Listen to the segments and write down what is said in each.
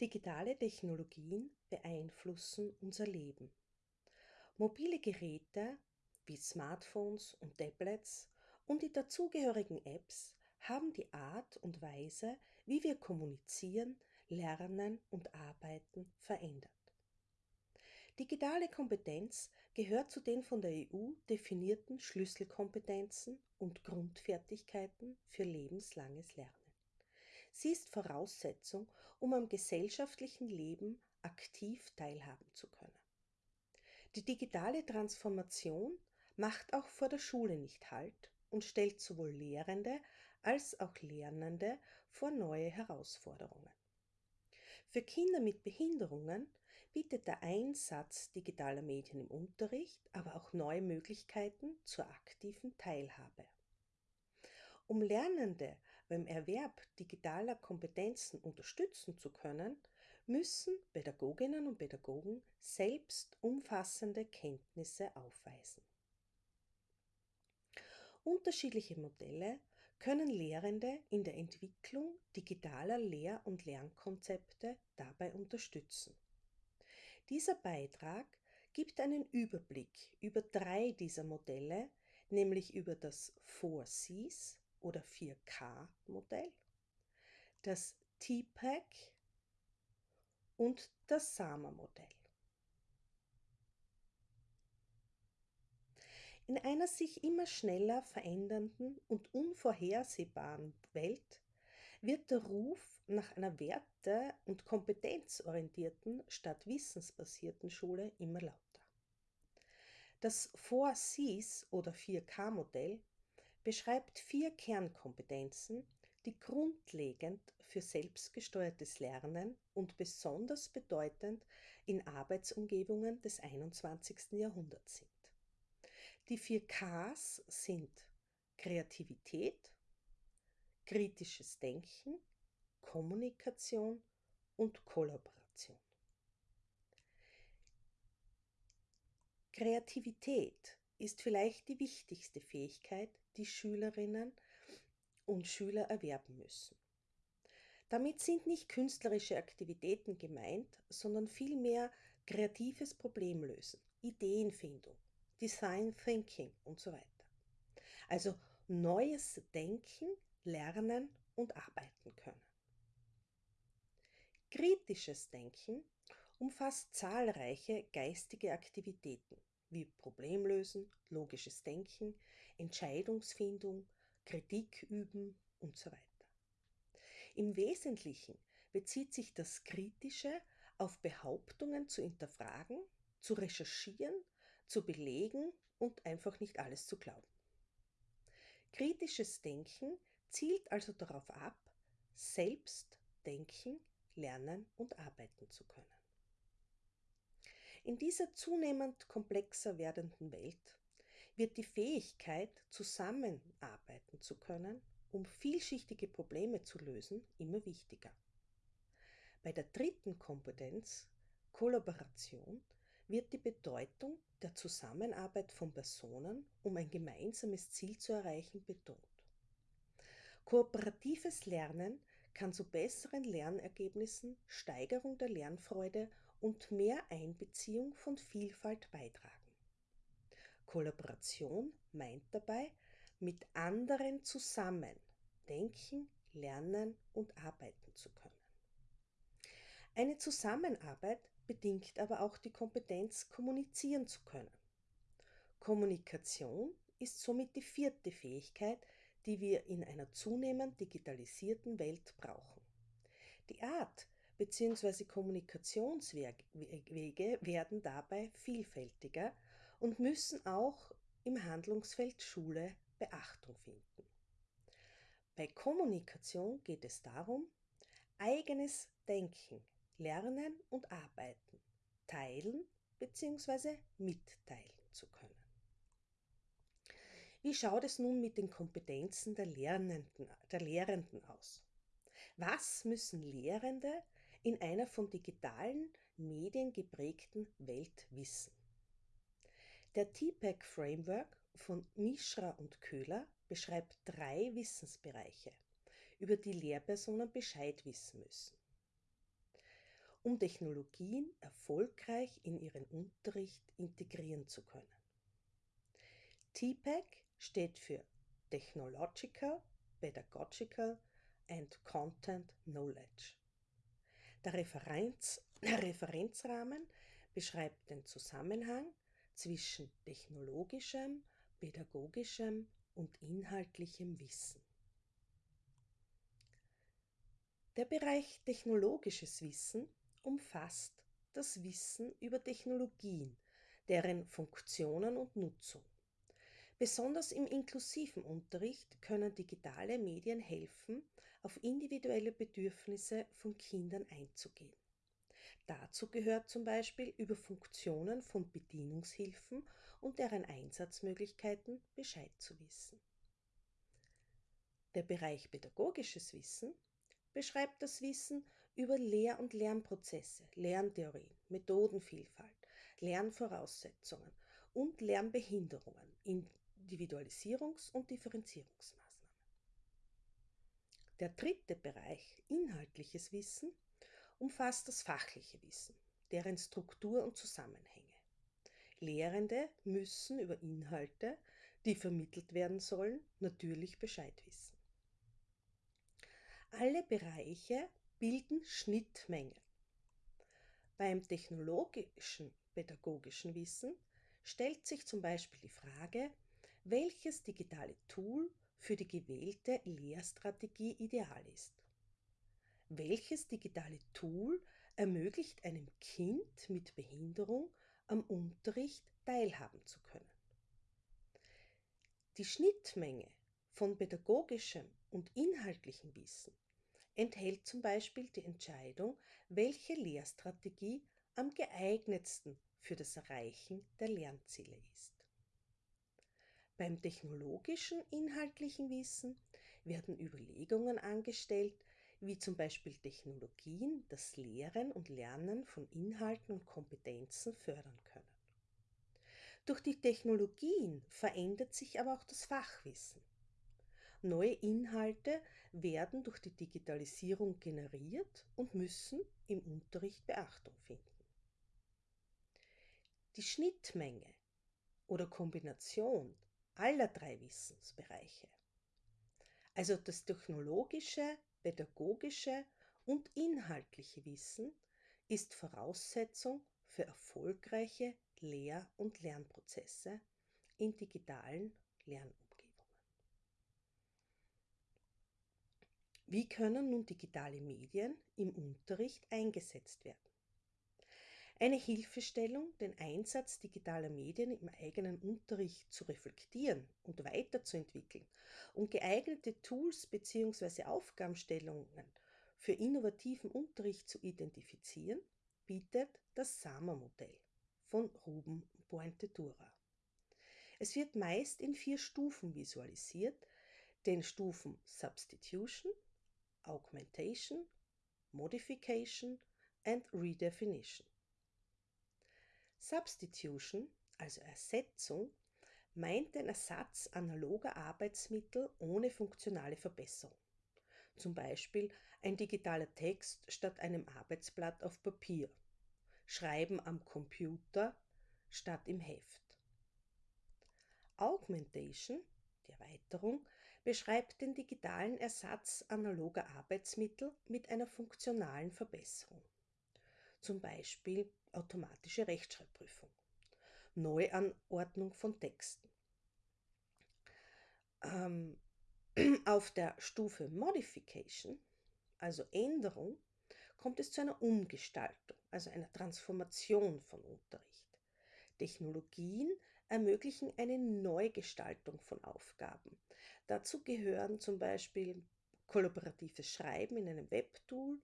Digitale Technologien beeinflussen unser Leben. Mobile Geräte wie Smartphones und Tablets und die dazugehörigen Apps haben die Art und Weise, wie wir kommunizieren, lernen und arbeiten, verändert. Digitale Kompetenz gehört zu den von der EU definierten Schlüsselkompetenzen und Grundfertigkeiten für lebenslanges Lernen. Sie ist Voraussetzung, um am gesellschaftlichen Leben aktiv teilhaben zu können. Die digitale Transformation macht auch vor der Schule nicht Halt und stellt sowohl Lehrende als auch Lernende vor neue Herausforderungen. Für Kinder mit Behinderungen bietet der Einsatz digitaler Medien im Unterricht aber auch neue Möglichkeiten zur aktiven Teilhabe. Um Lernende beim Erwerb digitaler Kompetenzen unterstützen zu können, müssen Pädagoginnen und Pädagogen selbst umfassende Kenntnisse aufweisen. Unterschiedliche Modelle können Lehrende in der Entwicklung digitaler Lehr- und Lernkonzepte dabei unterstützen. Dieser Beitrag gibt einen Überblick über drei dieser Modelle, nämlich über das 4Cs oder 4K-Modell, das TPAC und das SAMA-Modell. In einer sich immer schneller verändernden und unvorhersehbaren Welt wird der Ruf nach einer werte- und kompetenzorientierten statt wissensbasierten Schule immer lauter. Das 4Cs oder 4K-Modell beschreibt vier Kernkompetenzen, die grundlegend für selbstgesteuertes Lernen und besonders bedeutend in Arbeitsumgebungen des 21. Jahrhunderts sind. Die vier Ks sind Kreativität, kritisches Denken, Kommunikation und Kollaboration. Kreativität ist vielleicht die wichtigste Fähigkeit, die Schülerinnen und Schüler erwerben müssen. Damit sind nicht künstlerische Aktivitäten gemeint, sondern vielmehr kreatives Problemlösen, Ideenfindung, Design Thinking und so weiter. Also neues Denken, Lernen und Arbeiten können. Kritisches Denken umfasst zahlreiche geistige Aktivitäten wie Problemlösen, logisches Denken, Entscheidungsfindung, Kritik üben und so weiter. Im Wesentlichen bezieht sich das Kritische auf Behauptungen zu hinterfragen, zu recherchieren, zu belegen und einfach nicht alles zu glauben. Kritisches Denken zielt also darauf ab, selbst denken, lernen und arbeiten zu können. In dieser zunehmend komplexer werdenden Welt wird die Fähigkeit, zusammenarbeiten zu können, um vielschichtige Probleme zu lösen, immer wichtiger. Bei der dritten Kompetenz, Kollaboration, wird die Bedeutung der Zusammenarbeit von Personen, um ein gemeinsames Ziel zu erreichen, betont. Kooperatives Lernen kann zu besseren Lernergebnissen, Steigerung der Lernfreude und mehr Einbeziehung von Vielfalt beitragen. Kollaboration meint dabei, mit anderen zusammen denken, lernen und arbeiten zu können. Eine Zusammenarbeit bedingt aber auch die Kompetenz, kommunizieren zu können. Kommunikation ist somit die vierte Fähigkeit, die wir in einer zunehmend digitalisierten Welt brauchen. Die Art, bzw. Kommunikationswege werden dabei vielfältiger und müssen auch im Handlungsfeld Schule Beachtung finden. Bei Kommunikation geht es darum, eigenes Denken, Lernen und Arbeiten teilen bzw. mitteilen zu können. Wie schaut es nun mit den Kompetenzen der Lernenden, der Lehrenden aus? Was müssen Lehrende in einer von digitalen Medien geprägten Welt wissen? Der TPAC Framework von Mishra und Köhler beschreibt drei Wissensbereiche, über die Lehrpersonen Bescheid wissen müssen. um Technologien erfolgreich in ihren Unterricht integrieren zu können. TPAC steht für Technological, Pedagogical and Content Knowledge. Der, Referenz, der Referenzrahmen beschreibt den Zusammenhang zwischen technologischem, pädagogischem und inhaltlichem Wissen. Der Bereich technologisches Wissen umfasst das Wissen über Technologien, deren Funktionen und Nutzung. Besonders im inklusiven Unterricht können digitale Medien helfen, auf individuelle Bedürfnisse von Kindern einzugehen. Dazu gehört zum Beispiel über Funktionen von Bedienungshilfen und deren Einsatzmöglichkeiten Bescheid zu wissen. Der Bereich pädagogisches Wissen beschreibt das Wissen über Lehr- und Lernprozesse, Lerntheorien, Methodenvielfalt, Lernvoraussetzungen und Lernbehinderungen, Individualisierungs- und Differenzierungsmaßnahmen. Der dritte Bereich, inhaltliches Wissen, umfasst das fachliche Wissen, deren Struktur und Zusammenhänge. Lehrende müssen über Inhalte, die vermittelt werden sollen, natürlich Bescheid wissen. Alle Bereiche bilden Schnittmengen. Beim technologischen pädagogischen Wissen stellt sich zum Beispiel die Frage, welches digitale Tool für die gewählte Lehrstrategie ideal ist. Welches digitale Tool ermöglicht einem Kind mit Behinderung am Unterricht teilhaben zu können? Die Schnittmenge von pädagogischem und inhaltlichem Wissen enthält zum Beispiel die Entscheidung, welche Lehrstrategie am geeignetsten für das Erreichen der Lernziele ist. Beim technologischen inhaltlichen Wissen werden Überlegungen angestellt, wie zum Beispiel Technologien das Lehren und Lernen von Inhalten und Kompetenzen fördern können. Durch die Technologien verändert sich aber auch das Fachwissen. Neue Inhalte werden durch die Digitalisierung generiert und müssen im Unterricht Beachtung finden. Die Schnittmenge oder Kombination aller drei Wissensbereiche, also das technologische, pädagogische und inhaltliche Wissen, ist Voraussetzung für erfolgreiche Lehr- und Lernprozesse in digitalen Lernumgebungen. Wie können nun digitale Medien im Unterricht eingesetzt werden? Eine Hilfestellung, den Einsatz digitaler Medien im eigenen Unterricht zu reflektieren und weiterzuentwickeln und geeignete Tools bzw. Aufgabenstellungen für innovativen Unterricht zu identifizieren, bietet das SAMA-Modell von Ruben Buentetura. Es wird meist in vier Stufen visualisiert, den Stufen Substitution, augmentation, modification and redefinition. Substitution, also Ersetzung, meint den Ersatz analoger Arbeitsmittel ohne funktionale Verbesserung. Zum Beispiel ein digitaler Text statt einem Arbeitsblatt auf Papier, Schreiben am Computer statt im Heft. Augmentation, die Erweiterung, beschreibt den digitalen Ersatz analoger Arbeitsmittel mit einer funktionalen Verbesserung. Zum Beispiel automatische Rechtschreibprüfung, Neuanordnung von Texten. Ähm, auf der Stufe Modification, also Änderung, kommt es zu einer Umgestaltung, also einer Transformation von Unterricht. Technologien ermöglichen eine Neugestaltung von Aufgaben, Dazu gehören zum Beispiel kollaboratives Schreiben in einem Webtool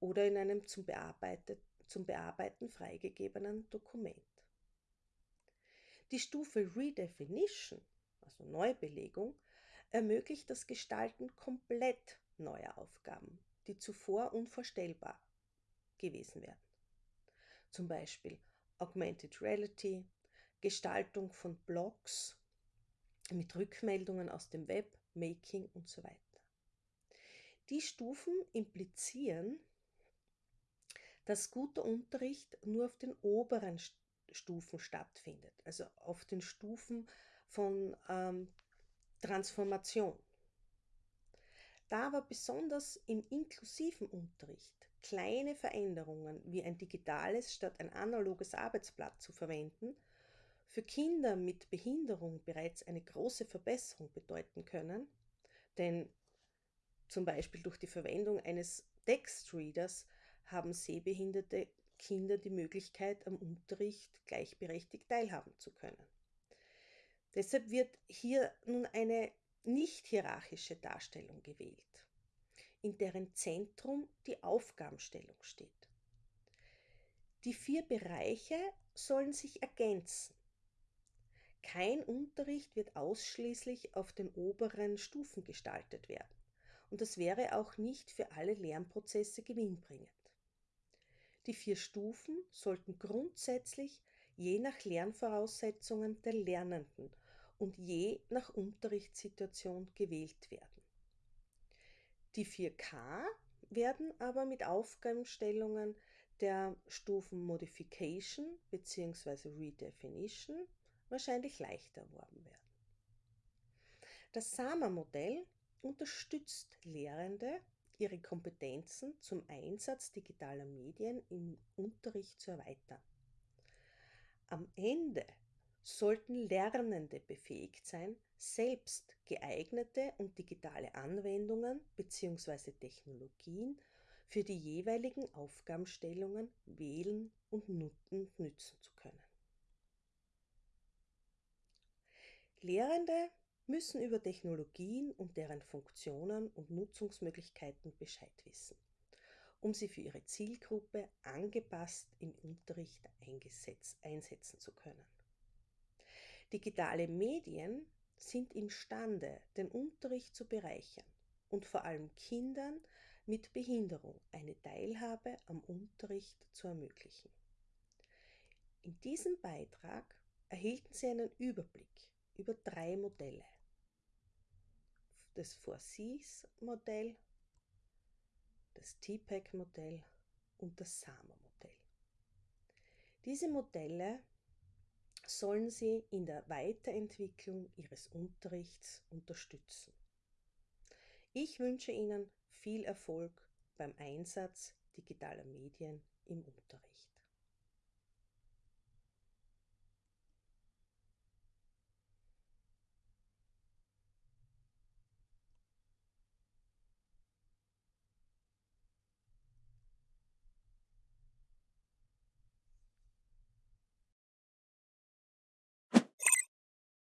oder in einem zum, zum Bearbeiten freigegebenen Dokument. Die Stufe Redefinition, also Neubelegung, ermöglicht das Gestalten komplett neuer Aufgaben, die zuvor unvorstellbar gewesen wären. Zum Beispiel Augmented Reality, Gestaltung von Blogs mit Rückmeldungen aus dem Web, Making und so weiter. Die Stufen implizieren, dass guter Unterricht nur auf den oberen Stufen stattfindet, also auf den Stufen von ähm, Transformation. Da aber besonders im inklusiven Unterricht kleine Veränderungen wie ein digitales statt ein analoges Arbeitsblatt zu verwenden für Kinder mit Behinderung bereits eine große Verbesserung bedeuten können, denn zum Beispiel durch die Verwendung eines Textreaders haben sehbehinderte Kinder die Möglichkeit, am Unterricht gleichberechtigt teilhaben zu können. Deshalb wird hier nun eine nicht hierarchische Darstellung gewählt, in deren Zentrum die Aufgabenstellung steht. Die vier Bereiche sollen sich ergänzen. Kein Unterricht wird ausschließlich auf den oberen Stufen gestaltet werden und das wäre auch nicht für alle Lernprozesse gewinnbringend. Die vier Stufen sollten grundsätzlich je nach Lernvoraussetzungen der Lernenden und je nach Unterrichtssituation gewählt werden. Die 4K werden aber mit Aufgabenstellungen der Stufen Modification bzw. Redefinition wahrscheinlich leichter erworben werden. Das SAMA-Modell unterstützt Lehrende, ihre Kompetenzen zum Einsatz digitaler Medien im Unterricht zu erweitern. Am Ende sollten Lernende befähigt sein, selbst geeignete und digitale Anwendungen bzw. Technologien für die jeweiligen Aufgabenstellungen wählen und nützen zu können. Lehrende müssen über Technologien und deren Funktionen und Nutzungsmöglichkeiten Bescheid wissen, um sie für ihre Zielgruppe angepasst im Unterricht einsetzen zu können. Digitale Medien sind imstande, den Unterricht zu bereichern und vor allem Kindern mit Behinderung eine Teilhabe am Unterricht zu ermöglichen. In diesem Beitrag erhielten Sie einen Überblick über drei Modelle. Das 4Cs-Modell, das TPEC-Modell und das SAMA-Modell. Diese Modelle sollen Sie in der Weiterentwicklung Ihres Unterrichts unterstützen. Ich wünsche Ihnen viel Erfolg beim Einsatz digitaler Medien im Unterricht.